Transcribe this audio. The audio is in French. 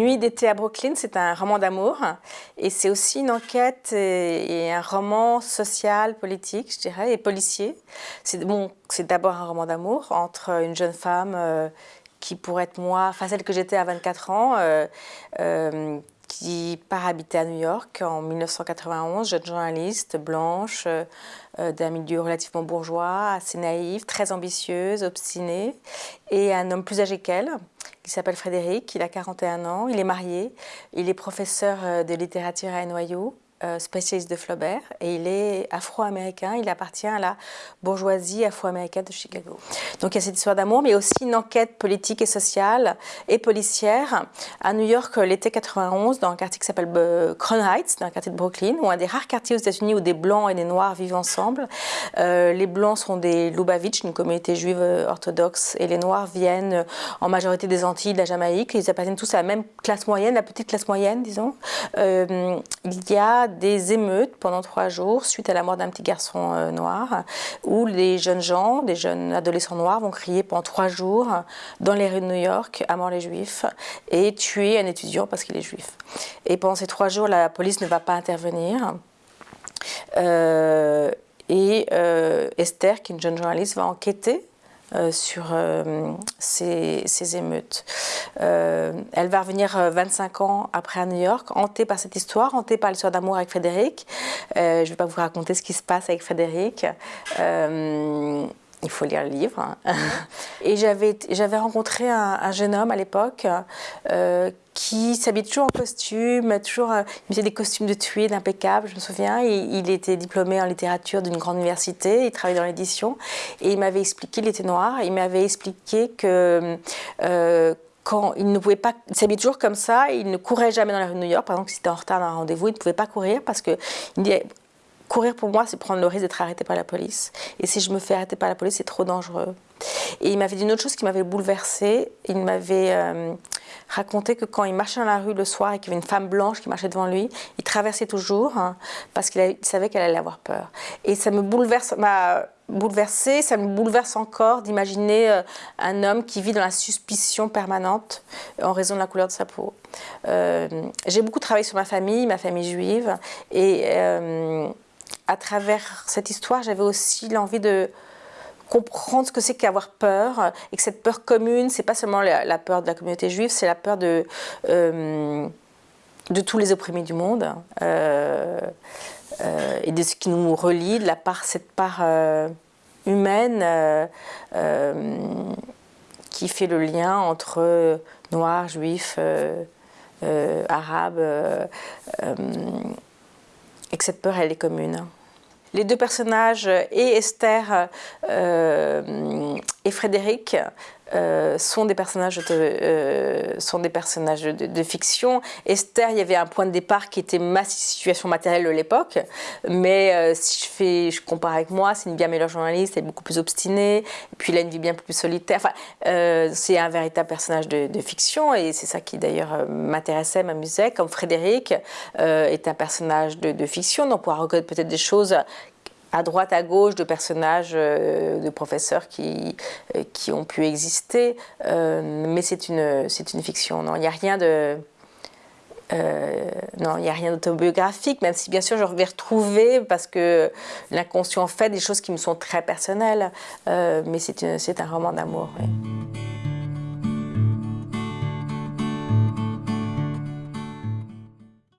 Nuit d'été à Brooklyn, c'est un roman d'amour et c'est aussi une enquête et, un roman social, politique, je dirais, et policier. C'est bon, d'abord un roman d'amour entre une jeune femme euh, qui pourrait être moi, enfin celle que j'étais à 24 ans, euh, euh, qui part habiter à New York en 1991, jeune journaliste, blanche, d'un milieu relativement bourgeois, assez naïve, très ambitieuse, obstinée, et un homme plus âgé qu'elle, qui s'appelle Frédéric, il a 41 ans, il est marié, il est professeur euh, de littérature à euh, spécialiste de Flaubert et il est afro-américain, il appartient à la bourgeoisie afro-américaine de Chicago. Donc il y a cette histoire d'amour, mais aussi une enquête politique et sociale et policière à New York l'été 91 dans un quartier qui s'appelle euh, Crown Heights, dans un quartier de Brooklyn, ou un des rares quartiers aux États-Unis où des blancs et des noirs vivent ensemble. Euh, les blancs sont des Lubavitch, une communauté juive orthodoxe, et les noirs viennent en majorité des Antilles, de la Jamaïque. Ils appartiennent tous à la même classe moyenne, la petite classe moyenne, disons. il y a des émeutes pendant trois jours suite à la mort d'un petit garçon euh, noir, où les jeunes gens, des jeunes adolescents noirs, vont crier pendant trois jours dans les rues de New York à mort les juifs et tuer un étudiant parce qu'il est juif. Et pendant ces trois jours, la police ne va pas intervenir. Euh, et euh, Esther, qui est une jeune journaliste, va enquêter sur euh, ces, émeutes. Euh, elle va revenir 25 ans après à New York, hantée par cette histoire, hantée par l'histoire d'amour avec Frédéric. je ne vais pas vous raconter ce qui se passe avec Frédéric. Il faut lire le livre. Et j'avais rencontré un, jeune homme à l'époque qui s'habille toujours en costume, toujours, euh, il faisait des costumes de tweed impeccables, je me souviens. Il, était diplômé en littérature d'une grande université, il travaillait dans l'édition, et il m'avait expliqué, il était noir, il m'avait expliqué que euh, quand il ne pouvait pas, il toujours comme ça, il ne courait jamais dans la rue de New York, par exemple, s'il était en retard dans un rendez-vous, il ne pouvait pas courir parce que il dit, courir pour moi, c'est prendre le risque d'être arrêté par la police. Et si je me fais arrêter par la police, c'est trop dangereux. Et il m'avait dit une autre chose qui m'avait bouleversée. Il m'avait euh, raconté que quand il marchait dans la rue le soir et qu'il y avait une femme blanche qui marchait devant lui, il traversait toujours hein, parce qu'il savait qu'elle allait avoir peur. Et ça me bouleverse, m'a bouleversé, ça me bouleverse encore d'imaginer euh, un homme qui vit dans la suspicion permanente en raison de la couleur de sa peau. Euh, j'ai beaucoup travaillé sur ma famille, ma famille juive, et à travers cette histoire, j'avais aussi l'envie de comprendre ce que c'est qu'avoir peur et que cette peur commune, c'est pas seulement la, peur de la communauté juive, c'est la peur de, euh, tous les opprimés du monde euh, euh, et de ce qui nous relie, de la part, cette part humaine qui fait le lien entre noirs, juifs, arabes, et que cette peur, elle est commune les deux personnages, et Esther euh, et Frédéric, euh, sont des personnages, de, euh, sont des personnages de, fiction. Esther, il y avait un point de départ qui était ma situation matérielle de l'époque, mais si je, fais, je compare avec moi, c'est une bien meilleure journaliste, elle est beaucoup plus obstinée, et puis il a une vie bien plus solitaire. Enfin, c'est un véritable personnage de, fiction, et c'est ça qui d'ailleurs m'intéressait, m'amusait, comme Frédéric est un personnage de, fiction, donc on pourra reconnaître peut-être des choses à droite, à gauche de personnages, euh, de professeurs qui, euh, qui ont pu exister, euh, mais c'est une, une fiction. Non, il n'y a rien de... non, il n'y a rien d'autobiographique, même si bien sûr je vais retrouver, parce que l'inconscient fait des choses qui me sont très personnelles, mais c'est un roman d'amour.